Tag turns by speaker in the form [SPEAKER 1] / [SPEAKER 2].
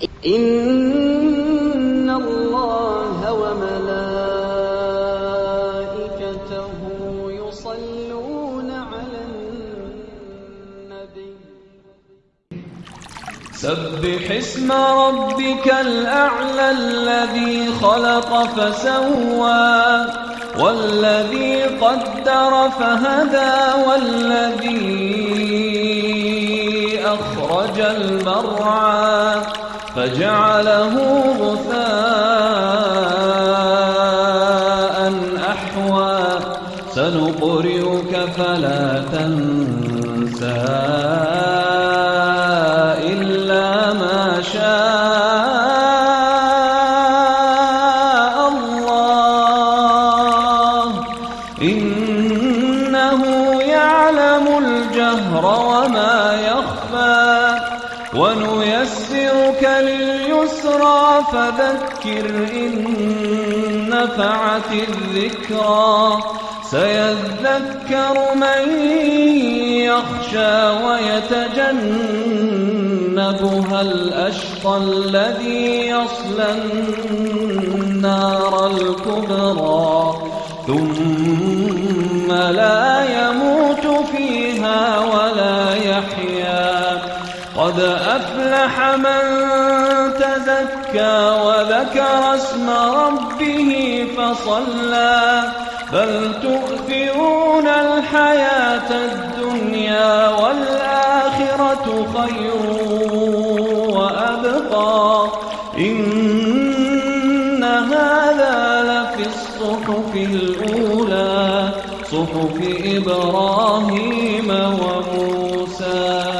[SPEAKER 1] إِنَّ اللَّهَ وَمَلَائِكَتَهُ يُصَلُّونَ عَلَى النَّبِيِّ.
[SPEAKER 2] سَبِّحِ اسْمَ رَبِّكَ الْأَعْلَى الَّذِي خَلَقَ فَسَوَّىٰ وَالَّذِي قَدَّرَ فَهَدَىٰ وَالَّذِي أَخْرَجَ الْمَرْعَىٰ. فَجَعَلَهُ غُثَاءً أَحْوَىٰ. سَنُقْرِئُكَ فَلَا تَنسَىٰ إِلَّا مَا شَاءَ اللَّهُ ۚ. إِنَّهُ يَعْلَمُ الْجَهْرَ وَمَا يَخْفَىٰ. وَنُيَسِّرُكَ لِلْيُسْرَىٰ فَذَكِّرْ إِن نَّفَعَتِ الذِّكْرَىٰ. سَيَذَّكَّرُ مَن يَخْشَىٰ وَيَتَجَنَّبُهَا الْأَشْقَى الَّذِي يَصْلَى النَّارَ الْكُبْرَىٰ. ثُمَّ لَا يَمُوتُ فِيهَا قَدْ أَفْلَحَ مَن تَزَكَّىٰ وَذَكَرَ اسْمَ رَبِّهِ فَصَلَّىٰ. بَلْ تُؤْثِرُونَ الْحَيَاةَ الدُّنْيَا وَالْآخِرَةُ خَيْرٌ وَأَبْقَىٰ. إِنَّ هَٰذَا لَفِي الصُّحُفِ الْأُولَىٰ صُحُفِ إِبْرَاهِيمَ وَمُوسَىٰ.